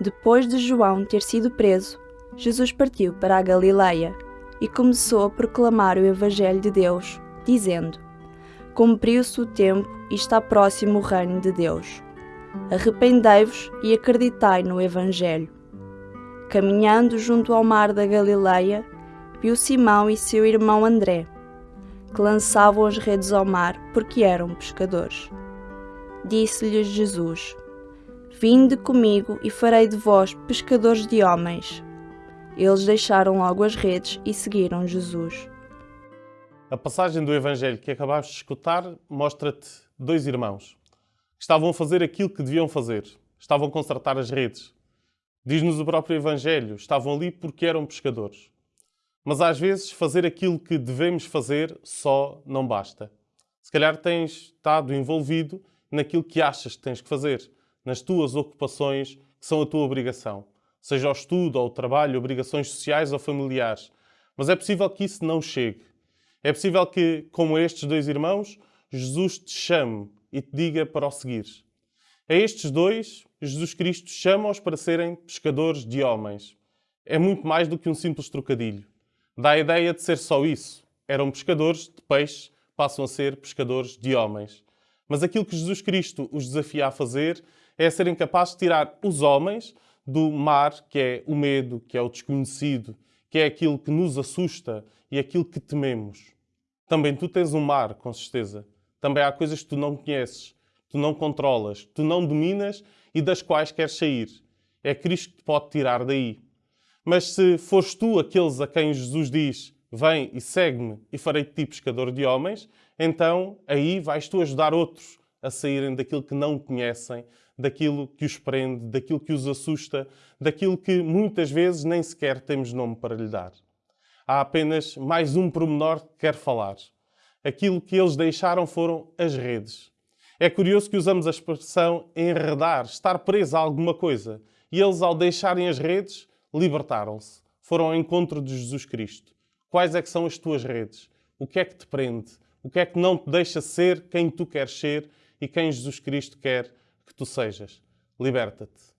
Depois de João ter sido preso, Jesus partiu para a Galileia e começou a proclamar o Evangelho de Deus, dizendo: Cumpriu-se o tempo e está próximo o reino de Deus. Arrependei-vos e acreditai no Evangelho. Caminhando junto ao mar da Galileia, viu Simão e seu irmão André, que lançavam as redes ao mar porque eram pescadores. Disse-lhes Jesus: Vinde comigo e farei de vós pescadores de homens. Eles deixaram logo as redes e seguiram Jesus. A passagem do Evangelho que acabaste de escutar mostra-te dois irmãos que estavam a fazer aquilo que deviam fazer. Estavam a consertar as redes. Diz-nos o próprio Evangelho, estavam ali porque eram pescadores. Mas às vezes fazer aquilo que devemos fazer só não basta. Se calhar tens estado envolvido naquilo que achas que tens que fazer, nas tuas ocupações que são a tua obrigação, seja o estudo ou o trabalho, obrigações sociais ou familiares. Mas é possível que isso não chegue. É possível que, como estes dois irmãos, Jesus te chame e te diga para o seguir. A estes dois, Jesus Cristo chama-os para serem pescadores de homens. É muito mais do que um simples trocadilho. Dá a ideia de ser só isso. Eram pescadores de peixe, passam a ser pescadores de homens. Mas aquilo que Jesus Cristo os desafia a fazer é serem capazes de tirar os homens do mar, que é o medo, que é o desconhecido, que é aquilo que nos assusta e aquilo que tememos. Também tu tens um mar, com certeza. Também há coisas que tu não conheces, tu não controlas, tu não dominas e das quais queres sair. É Cristo que te pode tirar daí. Mas se fores tu aqueles a quem Jesus diz: Vem e segue-me e farei de ti pescador de homens, então aí vais tu ajudar outros a saírem daquilo que não conhecem, daquilo que os prende, daquilo que os assusta, daquilo que muitas vezes nem sequer temos nome para lhe dar. Há apenas mais um pormenor que quero falar. Aquilo que eles deixaram foram as redes. É curioso que usamos a expressão enredar, estar preso a alguma coisa. E eles, ao deixarem as redes, libertaram-se. Foram ao encontro de Jesus Cristo. Quais é que são as tuas redes? O que é que te prende? O que é que não te deixa ser quem tu queres ser e quem Jesus Cristo quer que tu sejas? Liberta-te.